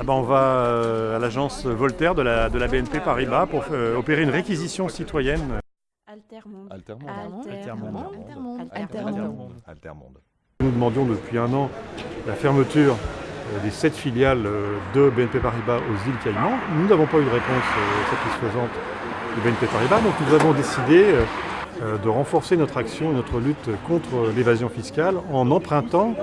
Ah ben, on va euh, à l'agence Voltaire de la, de la BNP Paribas pour euh, opérer une réquisition citoyenne. Altermonde. Altermonde. Altermonde. Altermonde. Altermonde. Altermonde. Nous demandions depuis un an la fermeture euh, des sept filiales de BNP Paribas aux îles Caïmans. Nous n'avons pas eu de réponse satisfaisante de BNP Paribas, donc nous avons décidé de renforcer notre action et notre lutte contre l'évasion fiscale en empruntant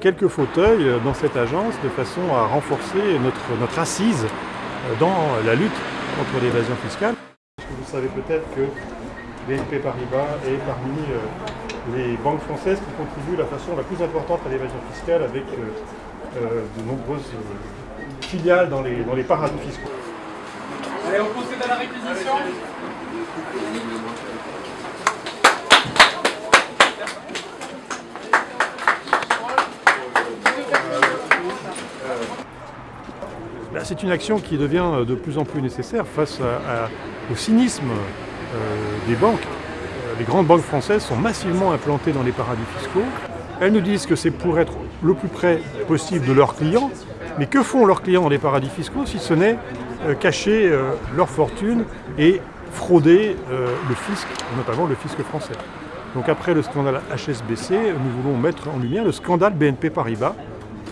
quelques fauteuils euh, dans cette agence de façon à renforcer notre, notre assise euh, dans la lutte contre l'évasion fiscale. Vous savez peut-être que BNP Paribas est parmi euh, les banques françaises qui contribuent de la façon la plus importante à l'évasion fiscale avec euh, euh, de nombreuses euh, filiales dans les, dans les paradis fiscaux. Allez, on procède à la réquisition. C'est une action qui devient de plus en plus nécessaire face au cynisme euh, des banques. Euh, Les grandes banques françaises sont massivement implantées dans les paradis fiscaux. Elles nous disent que c'est pour être le plus près possible de leurs clients. Mais que font leurs clients dans les paradis fiscaux si ce n'est euh, cacher euh, leur fortune et frauder euh, le fisc, notamment le fisc français? Donc après le scandale HSBC, nous voulons mettre en lumière le scandale BNP Paribas,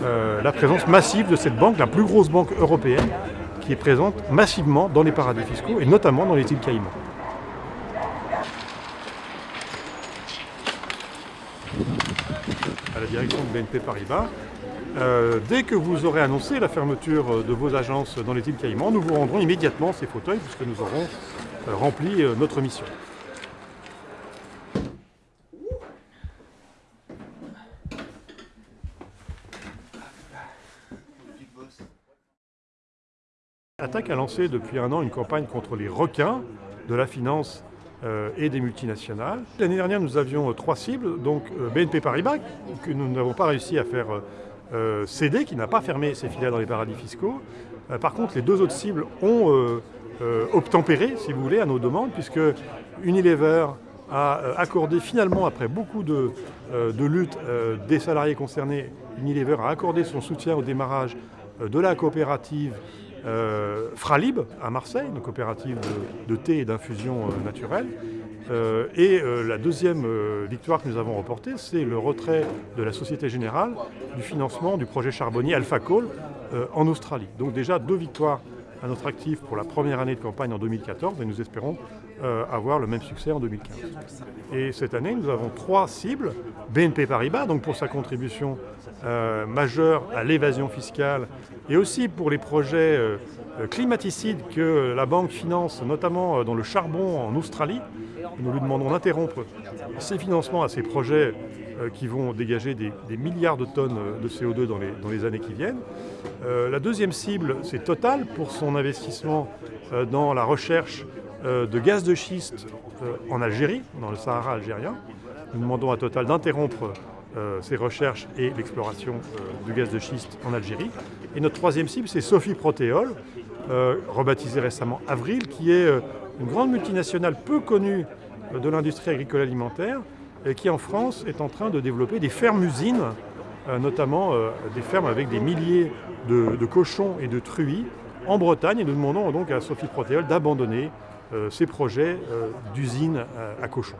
euh, la présence massive de cette banque, la plus grosse banque européenne, qui est présente massivement dans les paradis fiscaux et notamment dans les îles Caïmans. À la direction de BNP Paribas, euh, dès que vous aurez annoncé la fermeture de vos agences dans les îles Caïmans, nous vous rendrons immédiatement ces fauteuils puisque nous aurons euh, rempli euh, notre mission. Attaque a lancé depuis un an une campagne contre les requins de la finance euh, et des multinationales. L'année dernière, nous avions euh, trois cibles, donc euh, BNP Paribas, que nous n'avons pas réussi à faire céder, qui n'a pas fermé ses filiales dans les paradis fiscaux. Par contre, les deux autres cibles ont obtempéré, si vous voulez, à nos demandes, puisque Unilever a accordé finalement, après beaucoup de, de luttes des salariés concernés, Unilever a accordé son soutien au démarrage de la coopérative euh, Fralib à Marseille, une coopérative de, thé et d'infusion euh, naturelle. Euh, et euh, la deuxième victoire que nous avons remportée, c'est le retrait de la Société Générale du financement du projet charbonnier Alpha Coal en Australie. Donc déjà deux victoires à notre actif pour la première année de campagne en 2014 et nous espérons euh, avoir le même succès en 2015. Et cette année, nous avons trois cibles. BNP Paribas, donc pour sa contribution euh, majeure à l'évasion fiscale et aussi pour les projets euh, climaticides que la banque finance, notamment dans le charbon en Australie. Nous lui demandons d'interrompre ces financements à ces projets qui vont dégager des, milliards de tonnes de CO2 dans les, années qui viennent. La deuxième cible, c'est Total pour son investissement dans la recherche de gaz de schiste euh, en Algérie, dans le Sahara algérien. Nous demandons à Total d'interrompre euh, ces recherches et l'exploration euh, du gaz de schiste en Algérie. Et notre troisième cible, c'est Sophie Protéol, rebaptisée récemment Avril, qui est une grande multinationale peu connue de l'industrie agricole alimentaire et qui en France est en train de développer des fermes-usines, notamment des fermes avec des milliers de, de cochons et de truies en Bretagne. Et nous demandons donc à Sophie Protéol d'abandonner ces projets euh, d'usines euh, à cochons.